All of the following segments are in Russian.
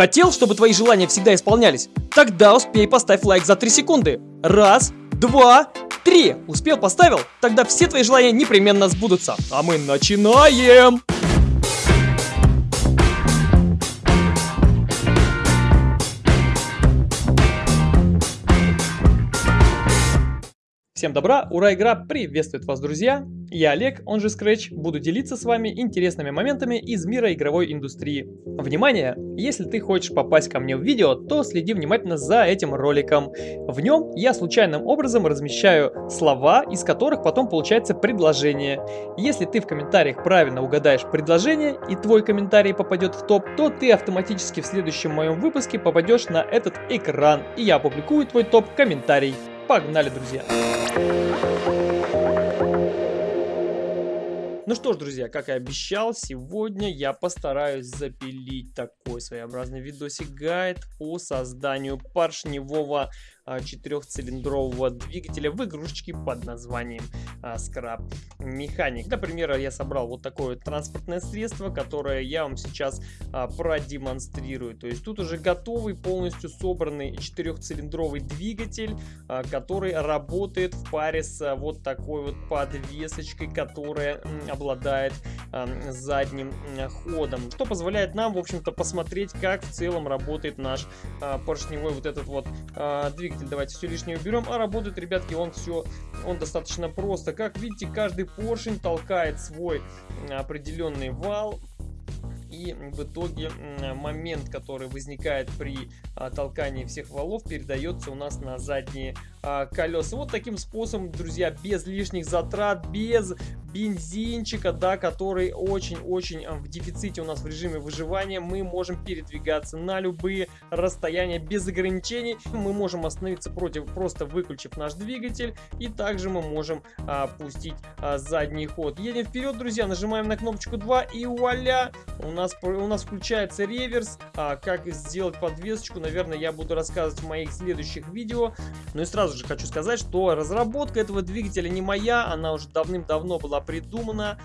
Хотел, чтобы твои желания всегда исполнялись? Тогда успей поставь лайк за 3 секунды. Раз, два, три. Успел, поставил? Тогда все твои желания непременно сбудутся. А мы начинаем! Всем добра, ура, игра приветствует вас, друзья! Я Олег, он же Scratch, буду делиться с вами интересными моментами из мира игровой индустрии. Внимание! Если ты хочешь попасть ко мне в видео, то следи внимательно за этим роликом. В нем я случайным образом размещаю слова, из которых потом получается предложение. Если ты в комментариях правильно угадаешь предложение и твой комментарий попадет в топ, то ты автоматически в следующем моем выпуске попадешь на этот экран, и я опубликую твой топ-комментарий. Погнали, друзья! Ну что ж, друзья, как и обещал, сегодня я постараюсь запилить такой своеобразный видосик-гайд по созданию поршневого четырехцилиндрового двигателя в игрушечке под названием а, Scrap Mechanic. Для примера я собрал вот такое транспортное средство, которое я вам сейчас а, продемонстрирую. То есть тут уже готовый, полностью собранный четырехцилиндровый двигатель, который работает в паре с вот такой вот подвесочкой, которая обладает задним ходом, что позволяет нам, в общем-то, посмотреть, как в целом работает наш поршневой вот этот вот двигатель двигатель давайте все лишнее уберем. А работает, ребятки, он все, он достаточно просто. Как видите, каждый поршень толкает свой определенный вал и в итоге момент, который возникает при а, толкании всех валов, передается у нас на задние а, колеса. Вот таким способом, друзья, без лишних затрат, без бензинчика, да, который очень-очень а, в дефиците у нас в режиме выживания, мы можем передвигаться на любые расстояния без ограничений. Мы можем остановиться против, просто выключив наш двигатель, и также мы можем а, пустить а, задний ход. Едем вперед, друзья, нажимаем на кнопочку 2, и вуаля, у нас, у нас включается реверс. А, как сделать подвесочку, наверное, я буду рассказывать в моих следующих видео. Ну и сразу же хочу сказать, что разработка этого двигателя не моя, она уже давным-давно была придумана.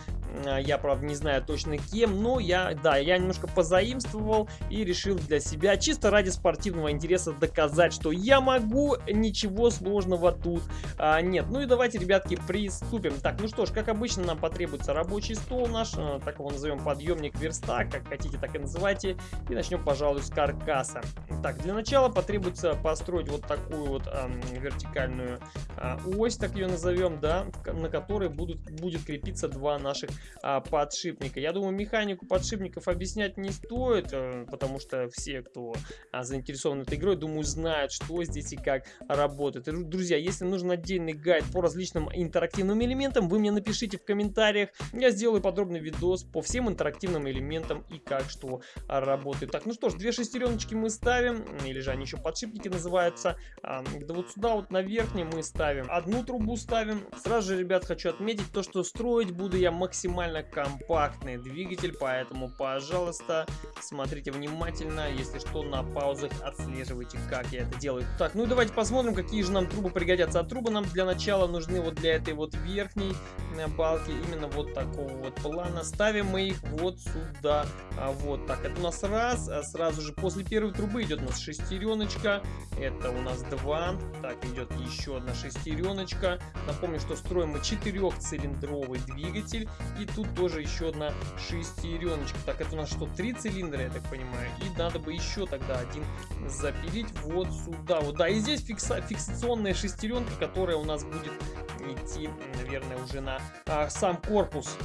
А, я, правда, не знаю точно кем, но я, да, я немножко позаимствовал и решил для себя, чисто ради спортивного интереса, доказать, что я могу, ничего сложного тут а, нет. Ну и давайте, ребятки, приступим. Так, ну что ж, как обычно, нам потребуется рабочий стол наш, а, так его назовем подъемник верстак, как хотите, так и называйте. И начнем, пожалуй, с каркаса. Так, для начала потребуется построить вот такую вот а, вертикальную а, ось, так ее назовем, да, на которой будут, будет крепиться два наших а, подшипника. Я думаю, механику подшипников объяснять не стоит, а, потому что все, кто а, заинтересован этой игрой, думаю, знают, что здесь и как работает. И, друзья, если нужен отдельный гайд по различным интерактивным элементам, вы мне напишите в комментариях. Я сделаю подробный видос по всем интерактивным элементам и как что работает. Так, ну что ж, две шестереночки мы ставим, или же они еще подшипники называются. А, да вот сюда вот на верхней мы ставим одну трубу ставим. Сразу же, ребят, хочу отметить то, что строить буду я максимально компактный двигатель, поэтому, пожалуйста, смотрите внимательно, если что, на паузах отслеживайте, как я это делаю. Так, ну и давайте посмотрим, какие же нам трубы пригодятся. А трубы нам для начала нужны вот для этой вот верхней э, балки, именно вот такого вот плана. Ставим мы их вот сюда, а, вот так. Это у нас раз, а сразу же после первой трубы идет у нас шестереночка, это у нас два, так, идет еще одна шестереночка. Напомню, что строим мы четырехцилиндровый двигатель. И тут тоже еще одна шестереночка. Так, это у нас что, три цилиндра, я так понимаю. И надо бы еще тогда один запилить вот сюда. Вот, да, и здесь фикса фиксационная шестеренка, которая у нас будет идти, наверное, уже на а, сам корпус.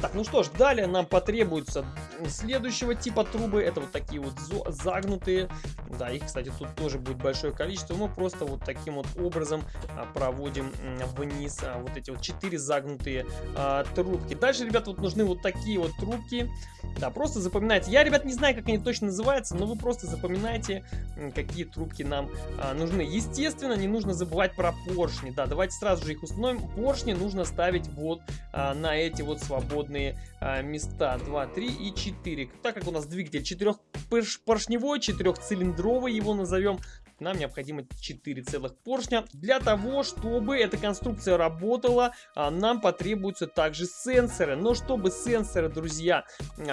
Так, ну что ж, далее нам потребуется следующего типа трубы. Это вот такие вот загнутые. Да, их, кстати, тут тоже будет большое количество. Мы просто вот таким вот образом а, проводим вниз а, вот эти вот четыре загнутые а, трубки. Дальше, ребят, вот нужны вот такие вот трубки. Да, просто запоминайте. Я, ребят, не знаю, как они точно называются, но вы просто запоминайте, какие трубки нам а, нужны. Естественно, не нужно забывать про поршни. Да, давайте сразу же их установим. Поршни нужно ставить вот а, на эти вот свободные а, места. 2, 3 и 4. Так как у нас двигатель четырехпоршневой, четырехцилиндровый его назовем, нам необходимо 4 целых поршня. Для того, чтобы эта конструкция работала, а, нам потребуются также сенсоры. Но чтобы сенсоры, друзья,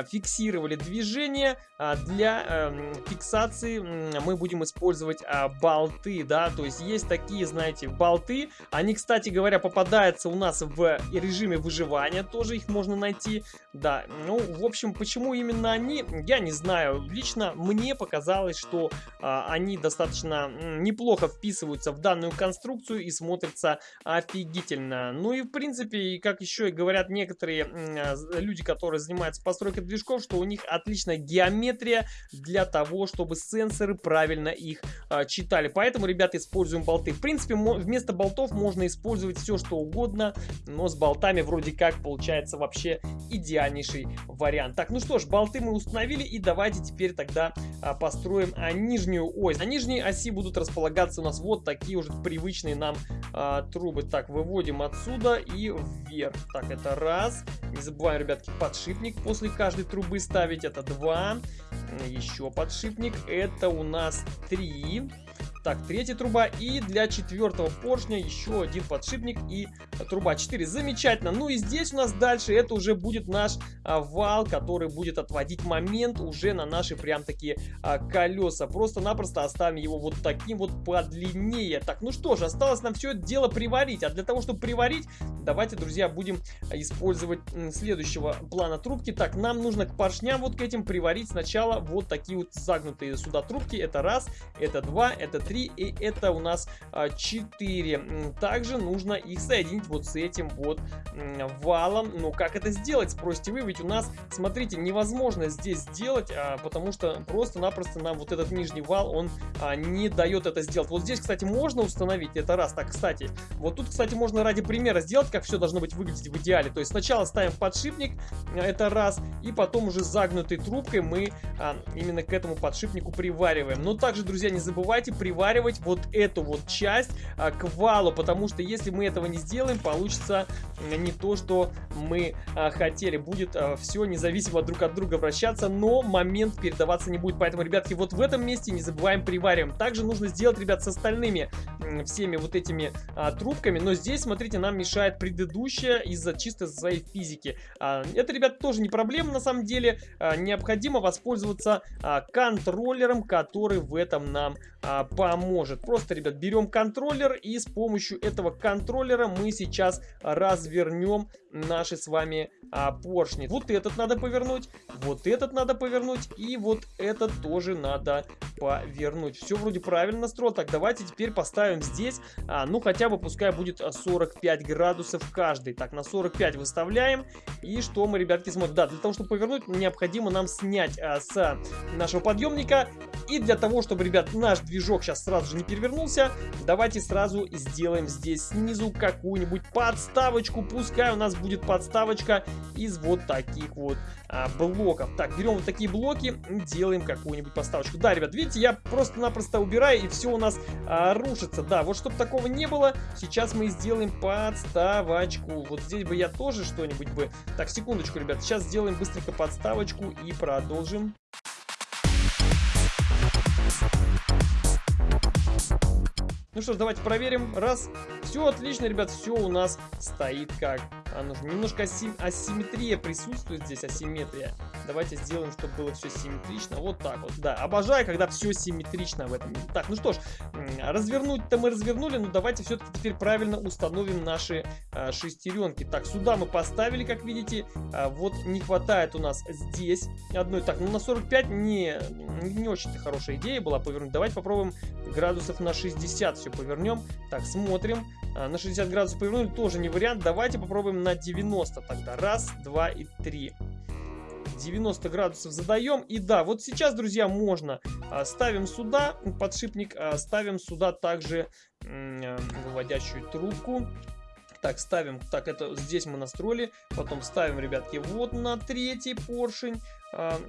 фиксировали движение, а, для эм, фиксации мы будем использовать а, болты, да, то есть есть такие, знаете, болты. Они, кстати говоря, попадаются у нас в режиме выживания, тоже их можно найти. Да, ну, в общем, почему именно они, я не знаю. Лично мне показалось, что а, они достаточно неплохо вписываются в данную конструкцию и смотрятся офигительно. Ну и, в принципе, как еще и говорят некоторые а, люди, которые занимаются постройкой движков, что у них отличная геометрия для того, чтобы сенсоры правильно их а, читали. Поэтому, ребята, используем болты. В принципе, вместо болтов можно использовать все, что угодно, но с болтами вроде как получается вообще идеальнейший вариант. Так, ну что ж, болты мы установили и давайте теперь тогда а, построим нижнюю ось. На нижней оси будут располагаться у нас вот такие уже привычные нам а, трубы. Так, выводим отсюда и вверх. Так, это раз. Не забываем, ребятки, подшипник после каждой трубы ставить. Это два. Еще подшипник. Это у нас три. Так, третья труба. И для четвертого поршня еще один подшипник и труба 4. Замечательно. Ну и здесь у нас дальше это уже будет наш а, вал, который будет отводить момент уже на наши прям такие а, колеса. Просто-напросто оставим его вот таким вот подлиннее. Так, ну что же, осталось нам все это дело приварить. А для того, чтобы приварить, давайте, друзья, будем использовать следующего плана трубки. Так, нам нужно к поршням вот к этим приварить сначала вот такие вот загнутые сюда трубки. Это раз, это два, это три 3, и это у нас 4. А, Также нужно их соединить вот с этим вот валом. Но как это сделать, спросите вы, ведь у нас, смотрите, невозможно здесь сделать, а, потому что просто-напросто нам вот этот нижний вал, он а, не дает это сделать. Вот здесь, кстати, можно установить, это раз. Так, кстати, вот тут, кстати, можно ради примера сделать, как все должно быть выглядеть в идеале. То есть сначала ставим подшипник, это раз, и потом уже загнутой трубкой мы именно к этому подшипнику привариваем. Но также, друзья, не забывайте приваривать приваривать вот эту вот часть а, к валу, потому что если мы этого не сделаем, получится не то, что мы а, хотели. Будет а, все независимо друг от друга вращаться, но момент передаваться не будет. Поэтому, ребятки, вот в этом месте не забываем привариваем. Также нужно сделать, ребят, с остальными всеми вот этими трубками, но здесь, смотрите, нам мешает предыдущая из-за чисто своей физики. Это, ребят, тоже не проблема на самом деле. Необходимо воспользоваться контроллером, который в этом нам а. Просто, ребят, берем контроллер и с помощью этого контроллера мы сейчас развернем наши с вами а, поршни. Вот этот надо повернуть, вот этот надо повернуть и вот этот тоже надо повернуть. Все вроде правильно настроил. Так, давайте теперь поставим здесь, а, ну хотя бы пускай будет 45 градусов каждый. Так, на 45 выставляем. И что мы, ребятки, смотрим? Да, для того, чтобы повернуть, необходимо нам снять а, с нашего подъемника. И для того, чтобы, ребят, наш движок сейчас сразу же не перевернулся, давайте сразу сделаем здесь снизу какую-нибудь подставочку. Пускай у нас будет подставочка из вот таких вот а, блоков. Так, берем вот такие блоки, делаем какую-нибудь подставочку. Да, ребят, видите, я просто-напросто убираю, и все у нас а, рушится. Да, вот чтобы такого не было, сейчас мы сделаем подставочку. Вот здесь бы я тоже что-нибудь бы... Так, секундочку, ребят, сейчас сделаем быстренько подставочку и продолжим. Ну что ж, давайте проверим. Раз. Все отлично, ребят, все у нас стоит как а нужно. Немножко асим асимметрия присутствует здесь, асимметрия. Давайте сделаем, чтобы было все симметрично. Вот так вот, да. Обожаю, когда все симметрично в этом. Так, ну что ж, развернуть-то мы развернули, но давайте все-таки теперь правильно установим наши а, шестеренки. Так, сюда мы поставили, как видите. А, вот не хватает у нас здесь одной. Так, ну на 45 не, не очень-то хорошая идея была повернуть. Давайте попробуем градусов на 60 все повернем. Так, смотрим. А, на 60 градусов повернули, тоже не вариант. Давайте попробуем на 90 тогда. Раз, два и три. 90 градусов задаем. И да, вот сейчас, друзья, можно. А, ставим сюда подшипник, а, ставим сюда также выводящую трубку. Так, ставим, так, это здесь мы настроили. Потом ставим, ребятки, вот на третий поршень. А,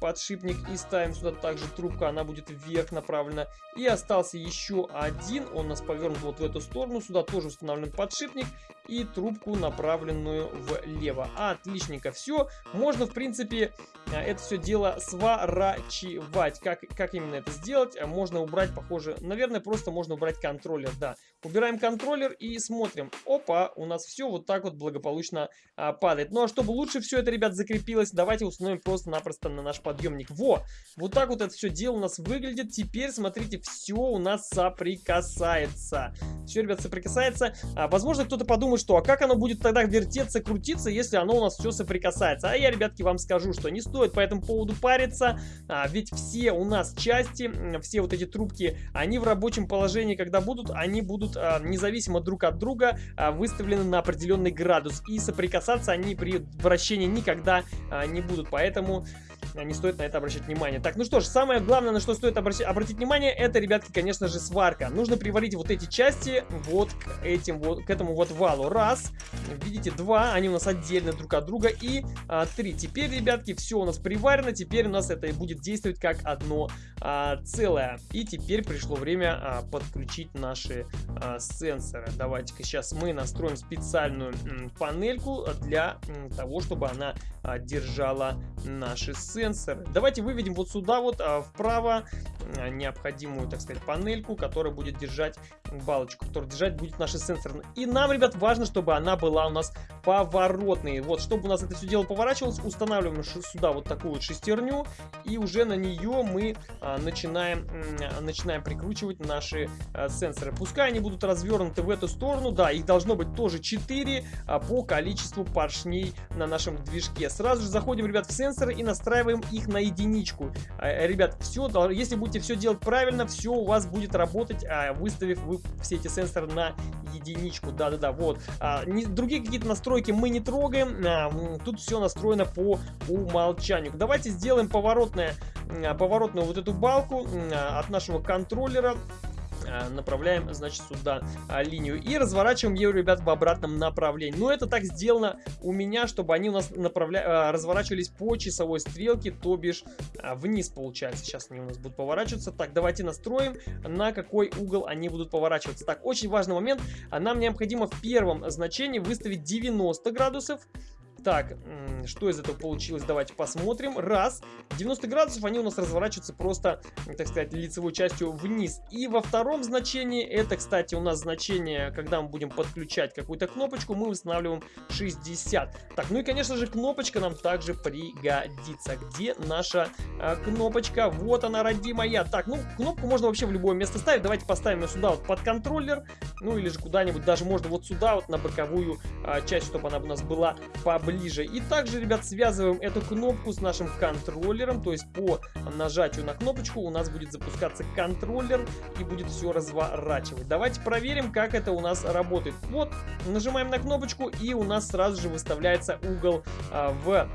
подшипник и ставим сюда также трубку, она будет вверх направлена. И остался еще один, он нас повернут вот в эту сторону, сюда тоже установлен подшипник и трубку направленную влево. Отличненько, все, можно в принципе а, это все дело сворачивать. Как, как именно это сделать? Можно убрать, похоже, наверное, просто можно убрать контроллер, да. Убираем контроллер и смотрим. Опа, у нас все вот так вот благополучно а, падает. Ну а чтобы лучше все это, ребят, закрепилось, давайте установим просто-напросто на наш подъемник. Во! Вот так вот это все дело у нас выглядит. Теперь, смотрите, все у нас соприкасается. Все, ребят, соприкасается. А, возможно, кто-то подумает, что а как оно будет тогда вертеться, крутиться, если оно у нас все соприкасается. А я, ребятки, вам скажу, что не стоит по этому поводу париться, а, ведь все у нас части, все вот эти трубки, они в рабочем положении, когда будут, они будут а, независимо друг от друга а, выставлены на определенный градус. И соприкасаться они при вращении никогда а, не будут. Поэтому estavam не стоит на это обращать внимание. Так, ну что ж, самое главное, на что стоит обращать, обратить внимание, это, ребятки, конечно же, сварка. Нужно приварить вот эти части вот к этим вот, к этому вот валу. Раз, видите, два, они у нас отдельно друг от друга. И а, три. Теперь, ребятки, все у нас приварено, теперь у нас это будет действовать как одно а, целое. И теперь пришло время а, подключить наши а, сенсоры. Давайте-ка сейчас мы настроим специальную панельку для того, чтобы она а, держала наши сенсоры. Давайте выведем вот сюда вот а, вправо а, необходимую, так сказать, панельку, которая будет держать балочку, которая держать будет наши сенсоры. И нам, ребят, важно, чтобы она была у нас поворотной. Вот, чтобы у нас это все дело поворачивалось, устанавливаем сюда вот такую вот шестерню, и уже на нее мы а, начинаем, начинаем прикручивать наши сенсоры. Пускай они будут развернуты в эту сторону, да, их должно быть тоже 4 а, по количеству поршней на нашем движке. Сразу же заходим, ребят, в сенсоры и настраиваем их на единичку. А, ребят, все, если будете все делать правильно, все у вас будет работать, а, выставив вы все эти сенсоры на единичку. Да-да-да, вот. А, другие какие-то настройки мы не трогаем. Тут все настроено по умолчанию. Давайте сделаем поворотное, поворотную вот эту балку от нашего контроллера направляем, значит, сюда а, линию и разворачиваем ее, ребят, в обратном направлении. Но это так сделано у меня, чтобы они у нас направля... А, разворачивались по часовой стрелке, то бишь вниз, получается. Сейчас они у нас будут поворачиваться. Так, давайте настроим, на какой угол они будут поворачиваться. Так, очень важный момент. Нам необходимо в первом значении выставить 90 градусов. Так, что из этого получилось, давайте посмотрим. Раз, 90 градусов, они у нас разворачиваются просто, так сказать, лицевой частью вниз. И во втором значении, это, кстати, у нас значение, когда мы будем подключать какую-то кнопочку, мы устанавливаем 60. Так, ну и, конечно же, кнопочка нам также пригодится. Где наша а, кнопочка? Вот она, родимая. Так, ну, кнопку можно вообще в любое место ставить. Давайте поставим ее сюда вот под контроллер. Ну, или же куда-нибудь, даже можно вот сюда, вот на боковую а, часть, чтобы она у нас была поближе ближе. И также, ребят, связываем эту кнопку с нашим контроллером, то есть по нажатию на кнопочку у нас будет запускаться контроллер и будет все разворачивать. Давайте проверим, как это у нас работает. Вот, нажимаем на кнопочку и у нас сразу же выставляется угол а, в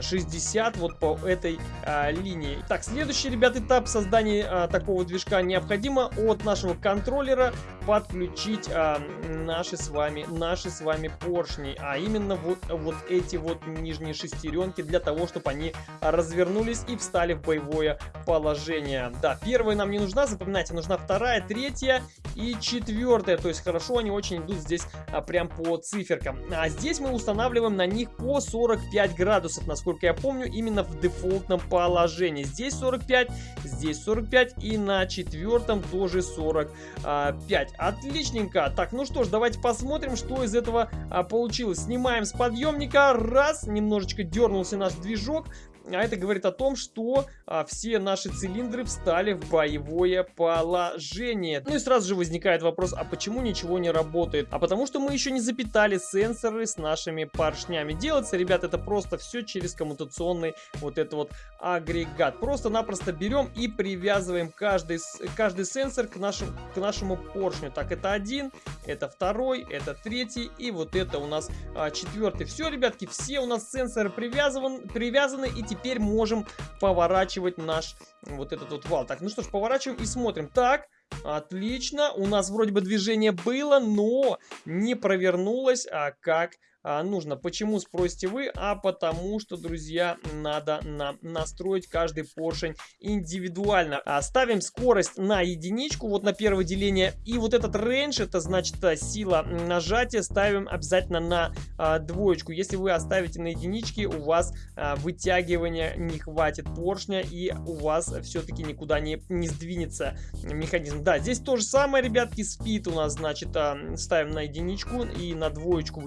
60 вот по этой а, линии. Так, следующий, ребят, этап создания а, такого движка необходимо от нашего контроллера подключить а, наши с вами наши с вами поршни, а именно вот вот эти вот нижние шестеренки для того, чтобы они развернулись и встали в боевое положение. Да, первая нам не нужна, запоминайте, нужна вторая, третья и четвертая. То есть хорошо они очень идут здесь а, прям по циферкам. А здесь мы устанавливаем на них по 45 градусов насколько я помню, именно в дефолтном положении. Здесь 45, здесь 45 и на четвертом тоже 45. Отличненько. Так, ну что ж, давайте посмотрим, что из этого а, получилось. Снимаем с подъемника. Раз, немножечко дернулся наш движок. А это говорит о том, что а, все наши цилиндры встали в боевое положение. Ну и сразу же возникает вопрос, а почему ничего не работает? А потому что мы еще не запитали сенсоры с нашими поршнями. Делается, ребят, это просто все через коммутационный вот этот вот агрегат. Просто-напросто берем и привязываем каждый, каждый сенсор к, нашему к нашему поршню. Так, это один, это второй, это третий и вот это у нас а, четвертый. Все, ребятки, все у нас сенсоры привязаны, привязаны и теперь можем поворачивать наш вот этот вот вал. Так, ну что ж, поворачиваем и смотрим. Так, Отлично, у нас вроде бы движение было, но не провернулось, а как нужно. Почему, спросите вы? А потому что, друзья, надо нам настроить каждый поршень индивидуально. А, ставим скорость на единичку, вот на первое деление. И вот этот рейндж, это значит сила нажатия, ставим обязательно на а, двоечку. Если вы оставите на единичке, у вас а, вытягивания не хватит поршня и у вас все-таки никуда не, не сдвинется механизм. Да, здесь то же самое, ребятки, спид у нас, значит, а, ставим на единичку и на двоечку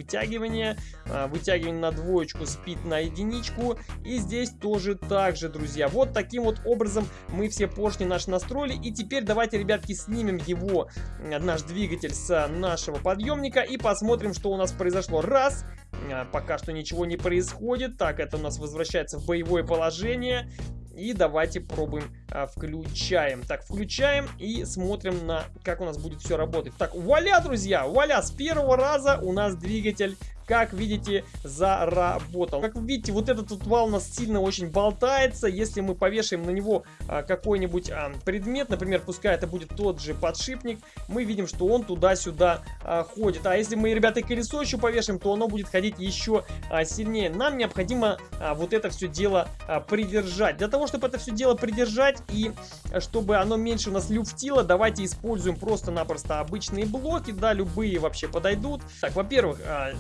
вытягивания. А, вытягиваем на двоечку, спид на единичку. И здесь тоже так же, друзья. Вот таким вот образом мы все поршни наши настроили. И теперь давайте, ребятки, снимем его, наш двигатель с нашего подъемника и посмотрим, что у нас произошло. Раз, а, пока что ничего не происходит. Так, это у нас возвращается в боевое положение. И давайте пробуем, а, включаем. Так, включаем и смотрим на, как у нас будет все работать. Так, вуаля, друзья, вуаля, с первого раза у нас двигатель как видите, заработал. Как видите, вот этот вот вал у нас сильно очень болтается. Если мы повешаем на него а, какой-нибудь а, предмет, например, пускай это будет тот же подшипник, мы видим, что он туда-сюда а, ходит. А если мы, ребята, колесо еще повешаем, то оно будет ходить еще сильнее. Нам необходимо вот это все дело придержать. Для того, чтобы это все дело придержать и чтобы оно меньше у нас люфтило, давайте используем просто-напросто обычные блоки, да, любые вообще подойдут. Так, во-первых, а,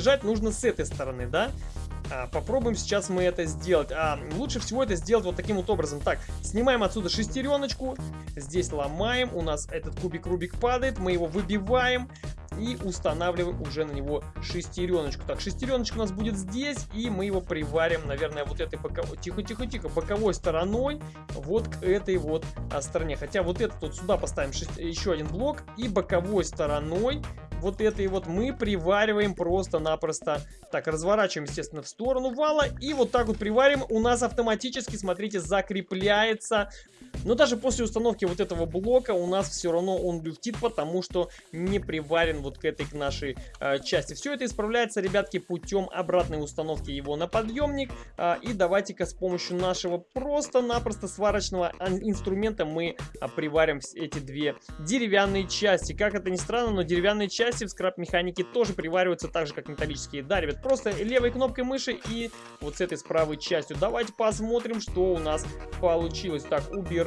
придержать нужно с этой стороны, да? А, попробуем сейчас мы это сделать. А, лучше всего это сделать вот таким вот образом. Так, снимаем отсюда шестереночку. Здесь ломаем. У нас этот кубик-рубик падает. Мы его выбиваем. И устанавливаем уже на него шестереночку. Так, шестереночка у нас будет здесь. И мы его приварим, наверное, вот этой боковой... Тихо-тихо-тихо. Боковой стороной. Вот к этой вот а, стороне. Хотя вот этот вот сюда поставим шест... еще один блок. И боковой стороной вот этой вот мы привариваем просто-напросто. Так, разворачиваем, естественно, в сторону вала. И вот так вот приварим. У нас автоматически, смотрите, закрепляется. Но даже после установки вот этого блока у нас все равно он люфтит, потому что не приварен вот к этой к нашей э, части. Все это исправляется, ребятки, путем обратной установки его на подъемник. Э, и давайте-ка с помощью нашего просто-напросто сварочного инструмента мы э, приварим эти две деревянные части. Как это ни странно, но деревянные части части в скраб-механике тоже привариваются так же, как металлические. Да, ребят, просто левой кнопкой мыши и вот с этой с правой частью. Давайте посмотрим, что у нас получилось. Так, убираем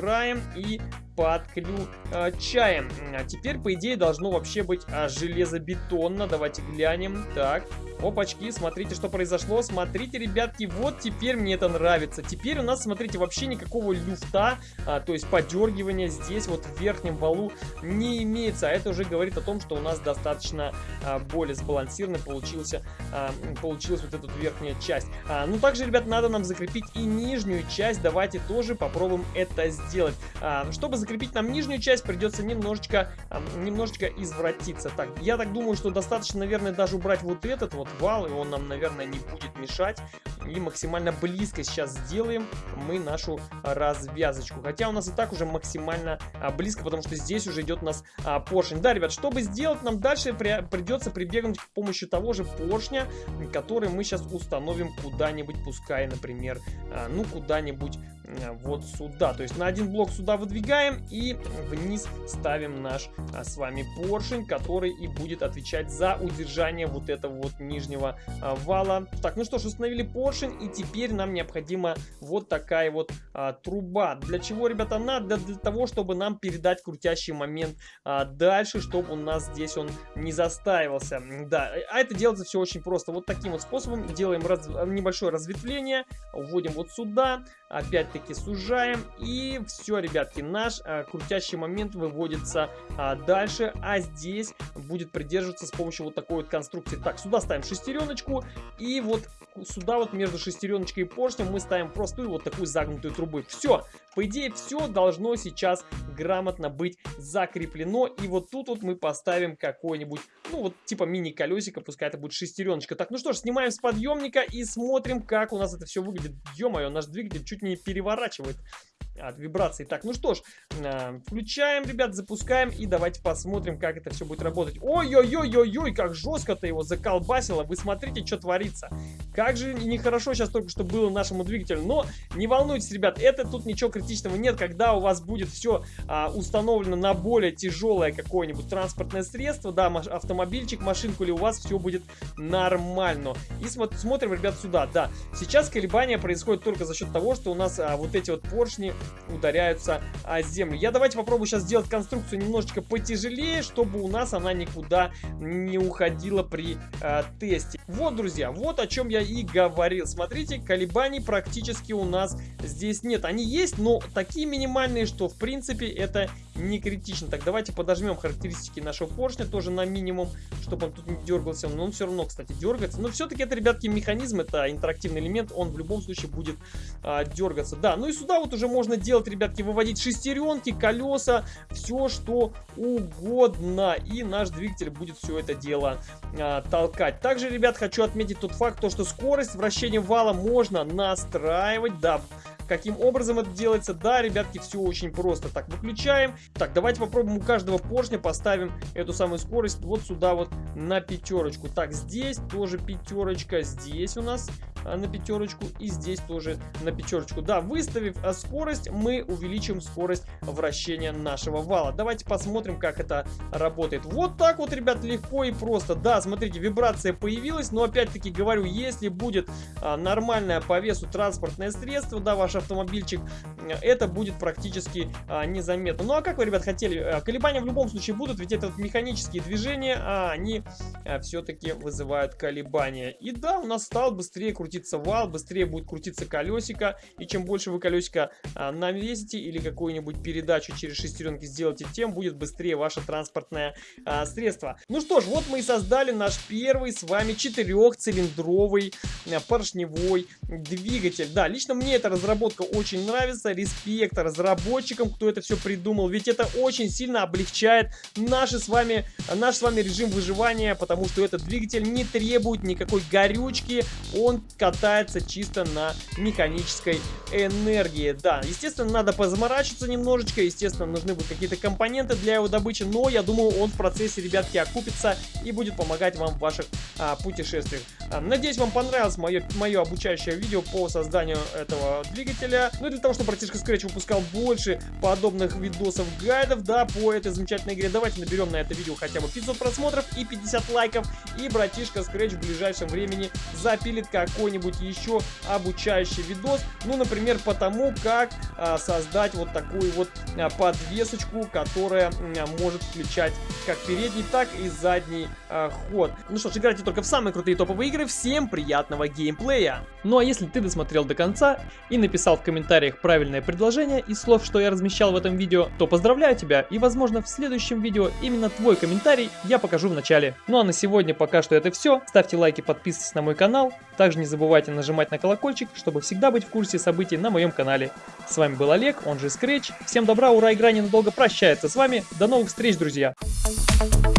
и подключаем. А теперь, по идее, должно вообще быть а, железобетонно. Давайте глянем. Так, опачки, смотрите, что произошло. Смотрите, ребятки, вот теперь мне это нравится. Теперь у нас, смотрите, вообще никакого люфта, а, то есть подергивания здесь вот в верхнем валу не имеется. А это уже говорит о том, что у нас достаточно а, более сбалансированно получился, а, получилась вот эта верхняя часть. А, ну, также, ребят, надо нам закрепить и нижнюю часть. Давайте тоже попробуем это сделать. А, чтобы закрепить нам нижнюю часть, придется немножечко, немножечко извратиться. Так, я так думаю, что достаточно, наверное, даже убрать вот этот вот вал, и он нам, наверное, не будет мешать. И максимально близко сейчас сделаем мы нашу развязочку. Хотя у нас и так уже максимально а, близко, потому что здесь уже идет у нас а, поршень. Да, ребят, чтобы сделать, нам дальше при, придется прибегнуть к помощи того же поршня, который мы сейчас установим куда-нибудь, пускай, например, а, ну, куда-нибудь а, вот сюда. То есть на один блок сюда выдвигаем и вниз ставим наш а, с вами поршень, который и будет отвечать за удержание вот этого вот нижнего а, вала. Так, ну что ж, установили поршень и теперь нам необходима вот такая вот а, труба. Для чего, ребята, надо? Для, того, чтобы нам передать крутящий момент а, дальше, чтобы у нас здесь он не застаивался. Да, а это делается все очень просто. Вот таким вот способом делаем раз, небольшое разветвление, вводим вот сюда, опять-таки сужаем и все, ребятки, наш а, крутящий момент выводится а, дальше, а здесь будет придерживаться с помощью вот такой вот конструкции. Так, сюда ставим шестереночку и вот сюда вот между шестереночкой и поршнем мы ставим простую вот такую загнутую трубу. Все, по идее все должно сейчас грамотно быть закреплено и вот тут вот мы поставим какой-нибудь, ну вот типа мини-колесико, пускай это будет шестереночка. Так, ну что ж, снимаем с подъемника и смотрим, как у нас это все выглядит. Ё-моё, наш двигатель чуть не переворачивает. от вибрации. Так, ну что ж, э, включаем, ребят, запускаем и давайте посмотрим, как это все будет работать. Ой-ой-ой-ой-ой, как жестко-то его заколбасило. Вы смотрите, что творится. Как же нехорошо сейчас только что было нашему двигателю. Но не волнуйтесь, ребят, это тут ничего критичного нет. Когда у вас будет все а, установлено на более тяжелое какое-нибудь транспортное средство, да, автомобильчик, машинку или у вас все будет нормально. И смотр смотрим, ребят, сюда, да. Сейчас колебания происходят только за счет того, что у нас а, вот эти вот поршни ударяются о землю. Я давайте попробую сейчас сделать конструкцию немножечко потяжелее, чтобы у нас она никуда не уходила при а, тесте. Вот, друзья, вот о чем я и говорил. Смотрите, колебаний практически у нас здесь нет. Они есть, но такие минимальные, что в принципе это не критично. Так, давайте подожмем характеристики нашего поршня тоже на минимум, чтобы он тут не дергался. Но он все равно, кстати, дергается. Но все-таки это, ребятки, механизм, это интерактивный элемент, он в любом случае будет а, дергаться. Да, ну и сюда вот уже можно делать, ребятки, выводить шестеренки, колеса, все что угодно. И наш двигатель будет все это дело а, толкать. Также, ребят, хочу отметить тот факт, то, что скорость вращения вала можно настраивать, да, Каким образом это делается? Да, ребятки, все очень просто. Так, выключаем. Так, давайте попробуем у каждого поршня поставим эту самую скорость вот сюда вот на пятерочку. Так, здесь тоже пятерочка. Здесь у нас а, на пятерочку и здесь тоже на пятерочку. Да, выставив а, скорость, мы увеличим скорость вращения нашего вала. Давайте посмотрим, как это работает. Вот так вот, ребят, легко и просто. Да, смотрите, вибрация появилась, но опять-таки говорю, если будет а, нормальное по весу транспортное средство, да, ваш автомобильчик, это будет практически а, незаметно. Ну а как вы, ребят, хотели? А, колебания в любом случае будут, ведь это вот механические движения, а они а, все-таки вызывают колебания. И да, у нас стал быстрее крутить крутиться вал, быстрее будет крутиться колесико. И чем больше вы колесико а, навесите или какую-нибудь передачу через шестеренки сделаете, тем будет быстрее ваше транспортное а, средство. Ну что ж, вот мы и создали наш первый с вами четырехцилиндровый поршневой двигатель. Да, лично мне эта разработка очень нравится. Респект разработчикам, кто это все придумал. Ведь это очень сильно облегчает наши с вами, наш с вами режим выживания, потому что этот двигатель не требует никакой горючки. Он катается чисто на механической энергии. Да, естественно, надо позаморачиваться немножечко, естественно, нужны будут какие-то компоненты для его добычи, но я думаю, он в процессе, ребятки, окупится и будет помогать вам в ваших а, путешествиях. А, надеюсь, вам понравилось мое, мое обучающее видео по созданию этого двигателя. Ну и для того, чтобы братишка Scratch выпускал больше подобных видосов, гайдов, да, по этой замечательной игре, давайте наберем на это видео хотя бы 500 просмотров и 50 лайков, и братишка Scratch в ближайшем времени запилит какой какой-нибудь еще обучающий видос. Ну, например, по тому, как а, создать вот такую вот а, подвесочку, которая а, может включать как передний, так и задний а, ход. Ну что ж, играйте только в самые крутые топовые игры. Всем приятного геймплея! Ну а если ты досмотрел до конца и написал в комментариях правильное предложение из слов, что я размещал в этом видео, то поздравляю тебя и возможно в следующем видео именно твой комментарий я покажу в начале. Ну а на сегодня пока что это все. Ставьте лайки, подписывайтесь на мой канал. Также не забывайте нажимать на колокольчик, чтобы всегда быть в курсе событий на моем канале. С вами был Олег, он же Scratch. Всем добра, ура, игра ненадолго прощается с вами. До новых встреч, друзья! Thank you.